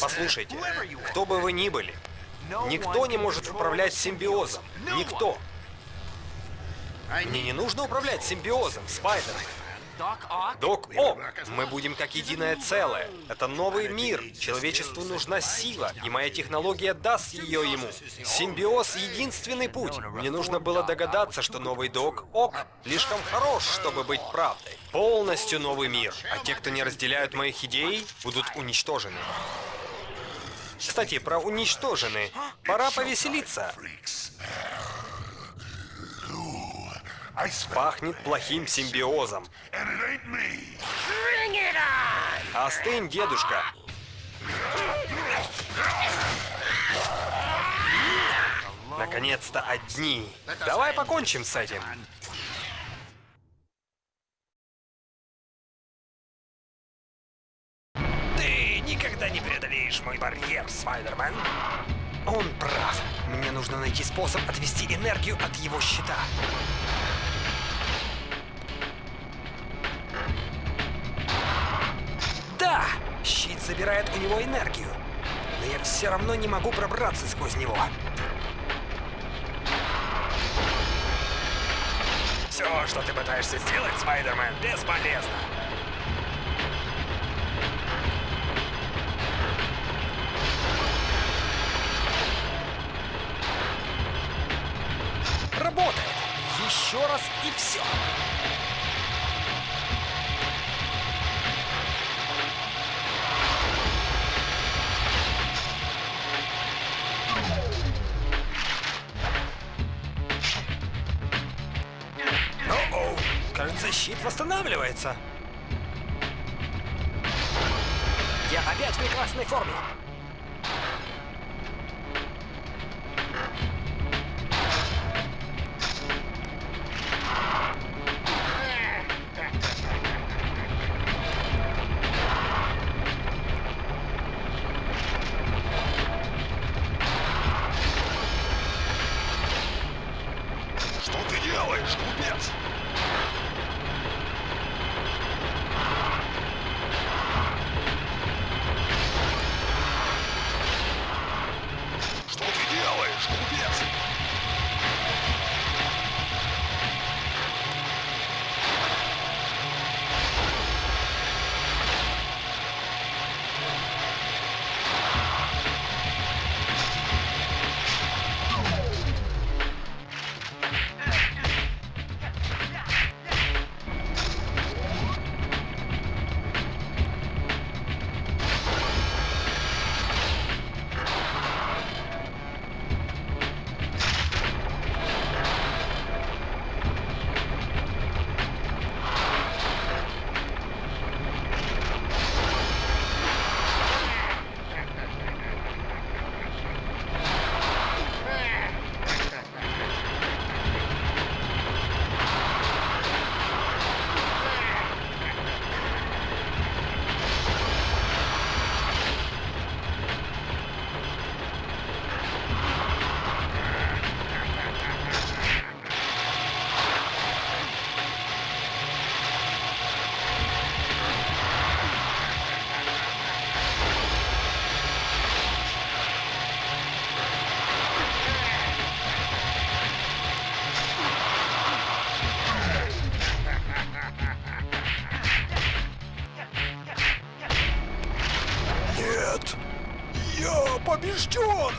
Послушайте, кто бы вы ни были, никто не может управлять симбиозом. Никто. Мне не нужно управлять симбиозом, Спайдермен. Док Ок, мы будем как единое целое. Это новый мир. Человечеству нужна сила, и моя технология даст ее ему. Симбиоз — единственный путь. Мне нужно было догадаться, что новый Док Ок слишком хорош, чтобы быть правдой. Полностью новый мир, а те, кто не разделяют моих идей, будут уничтожены. Кстати, про уничтожены. Пора повеселиться. Пахнет плохим симбиозом. Остынь, дедушка. Наконец-то одни. Давай покончим с этим. Ты никогда не преодолеешь мой барьер, Спайдермен. Он прав. Мне нужно найти способ отвести энергию от его щита. Забирает у него энергию. Но я все равно не могу пробраться сквозь него. Все, что ты пытаешься сделать, Спайдермен, бесполезно. Работает. Еще раз и все. Кажется, щит восстанавливается. Я опять в прекрасной форме. Нет! Я побежден!